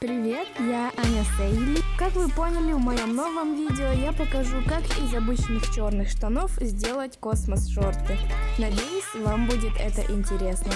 Привет, я Аня Сейли. Как вы поняли, в моем новом видео я покажу, как из обычных черных штанов сделать космос-шорты. Надеюсь, вам будет это интересно.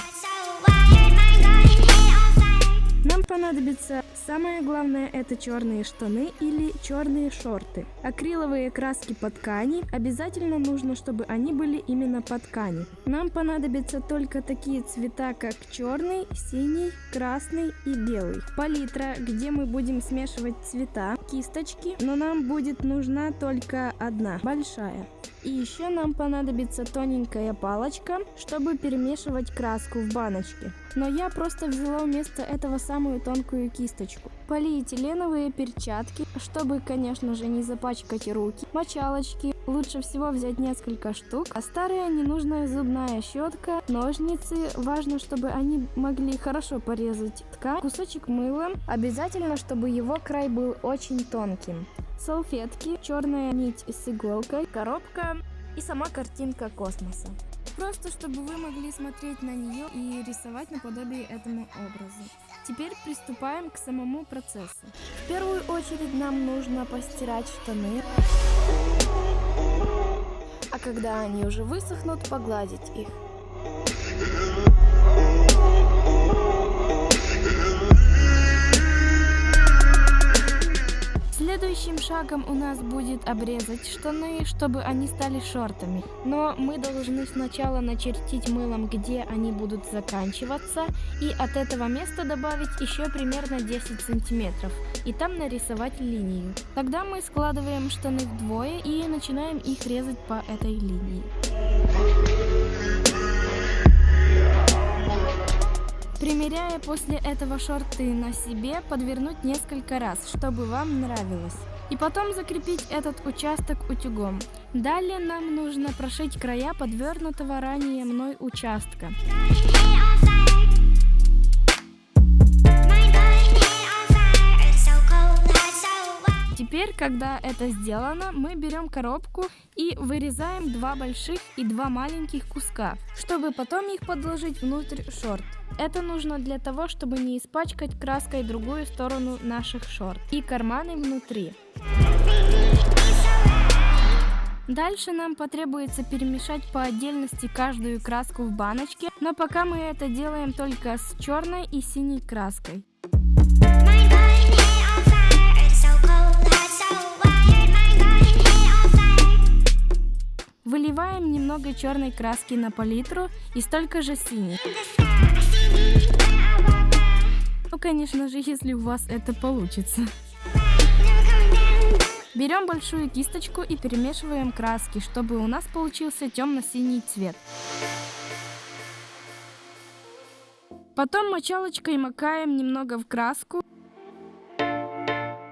Нам понадобится самое главное это черные штаны или черные шорты. Акриловые краски по ткани. Обязательно нужно, чтобы они были именно по ткани. Нам понадобятся только такие цвета, как черный, синий, красный и белый. Палитра, где мы будем смешивать цвета, кисточки, но нам будет нужна только одна, большая. И еще нам понадобится тоненькая палочка, чтобы перемешивать краску в баночке. Но я просто взяла вместо этого самую тонкую кисточку. Полиэтиленовые перчатки, чтобы, конечно же, не запачкать руки. Мочалочки, лучше всего взять несколько штук. А старая ненужная зубная щетка, ножницы, важно, чтобы они могли хорошо порезать ткань. Кусочек мыла, обязательно, чтобы его край был очень тонким салфетки, черная нить с иголкой, коробка и сама картинка космоса. Просто чтобы вы могли смотреть на нее и рисовать наподобие этому образу. Теперь приступаем к самому процессу. В первую очередь нам нужно постирать штаны. А когда они уже высохнут, погладить их. Следующим шагом у нас будет обрезать штаны, чтобы они стали шортами. Но мы должны сначала начертить мылом, где они будут заканчиваться, и от этого места добавить еще примерно 10 сантиметров, и там нарисовать линию. Тогда мы складываем штаны вдвое и начинаем их резать по этой линии. Примеряя после этого шорты на себе, подвернуть несколько раз, чтобы вам нравилось. И потом закрепить этот участок утюгом. Далее нам нужно прошить края подвернутого ранее мной участка. Теперь, когда это сделано, мы берем коробку и вырезаем два больших и два маленьких куска, чтобы потом их подложить внутрь шорт. Это нужно для того, чтобы не испачкать краской другую сторону наших шорт и карманы внутри. Дальше нам потребуется перемешать по отдельности каждую краску в баночке, но пока мы это делаем только с черной и синей краской. Выливаем немного черной краски на палитру и столько же синей. Ну, конечно же, если у вас это получится. Берем большую кисточку и перемешиваем краски, чтобы у нас получился темно-синий цвет. Потом мочалочкой макаем немного в краску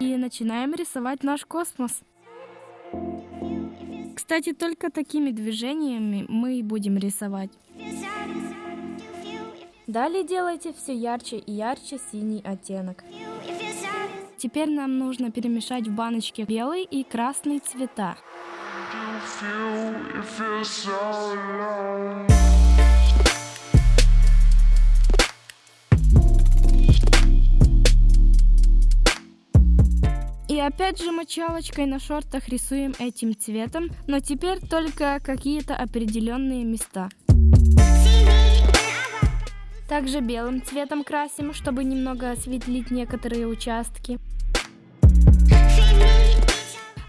и начинаем рисовать наш космос. Кстати, только такими движениями мы и будем рисовать. Далее делайте все ярче и ярче синий оттенок. Теперь нам нужно перемешать в баночке белый и красный цвета. И опять же мочалочкой на шортах рисуем этим цветом, но теперь только какие-то определенные места. Также белым цветом красим, чтобы немного осветлить некоторые участки.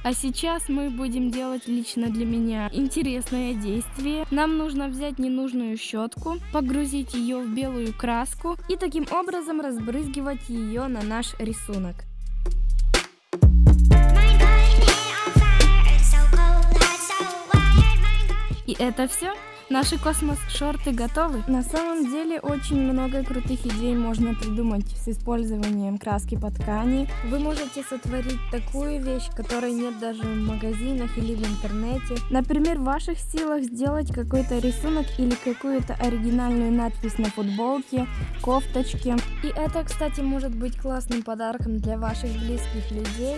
А сейчас мы будем делать лично для меня интересное действие. Нам нужно взять ненужную щетку, погрузить ее в белую краску и таким образом разбрызгивать ее на наш рисунок. Это все? Наши космос-шорты готовы? На самом деле очень много крутых идей можно придумать с использованием краски по ткани. Вы можете сотворить такую вещь, которой нет даже в магазинах или в интернете. Например, в ваших силах сделать какой-то рисунок или какую-то оригинальную надпись на футболке, кофточке. И это, кстати, может быть классным подарком для ваших близких людей.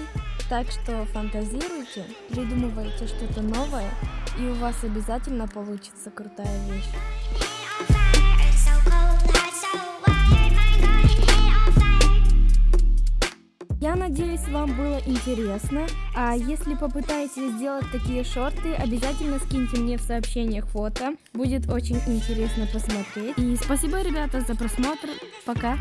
Так что фантазируйте, придумывайте что-то новое, и у вас обязательно получится крутая вещь. надеюсь, вам было интересно. А если попытаетесь сделать такие шорты, обязательно скиньте мне в сообщениях фото. Будет очень интересно посмотреть. И спасибо, ребята, за просмотр. Пока!